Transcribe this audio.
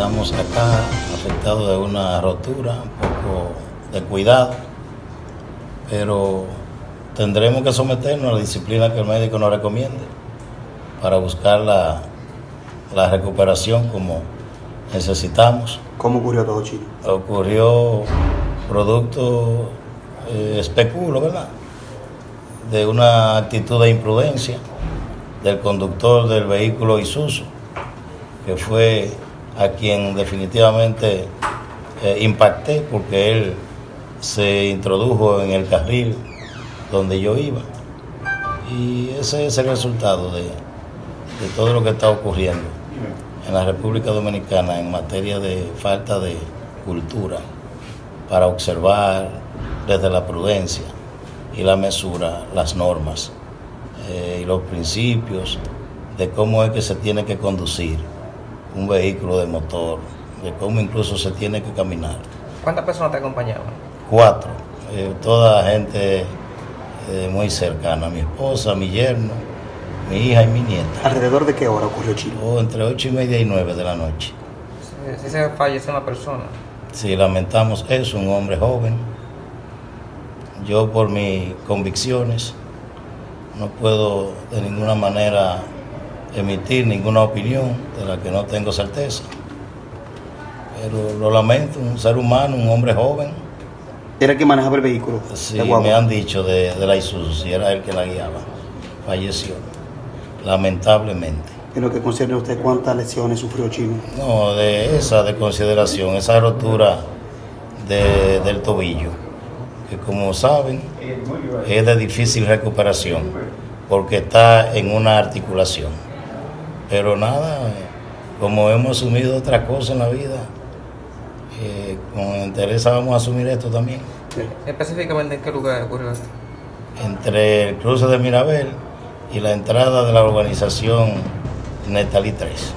Estamos acá afectados de una rotura, un poco de cuidado, pero tendremos que someternos a la disciplina que el médico nos recomiende para buscar la, la recuperación como necesitamos. ¿Cómo ocurrió todo, Chino? Ocurrió producto, eh, especulo, ¿verdad? De una actitud de imprudencia del conductor del vehículo Isuzu, que fue a quien definitivamente eh, impacté porque él se introdujo en el carril donde yo iba. Y ese es el resultado de, todo lo que está ocurriendo en la República Dominicana en materia de falta de cultura para observar desde la prudencia y la mesura las normas eh, y los principios de cómo es que se tiene que conducir un vehículo de motor, de cómo incluso se tiene que caminar. ¿Cuántas personas te acompañaban? Cuatro, eh, toda gente eh, muy cercana, mi esposa, mi yerno, mi hija y mi nieta. ¿Alrededor de qué hora ocurrió, Chino? O entre ocho y media y nueve de la noche. Si, si se fallece una persona. Sí, lamentamos eso, un hombre joven. Yo por mis convicciones no puedo de ninguna manera emitir ninguna opinión de la que no tengo certeza. Pero lo lamento, un ser humano, un hombre joven. ¿Era el que manejaba el vehículo? Sí, me han dicho de, de la Isuzu, si era él que la guiaba. Falleció, lamentablemente. En lo que concierne a usted, ¿cuántas lesiones sufrió Chino? No, de esa de consideración, esa rotura de- del tobillo, que como saben es de difícil recuperación, porque está en una articulación. Pero nada, como hemos asumido otra cosa en la vida, eh, con interés vamos a asumir esto también. Específicamente en qué lugar ocurrió esto. Entre el cruce de Mirabel y la entrada de la urbanización Netalí 3. Sí.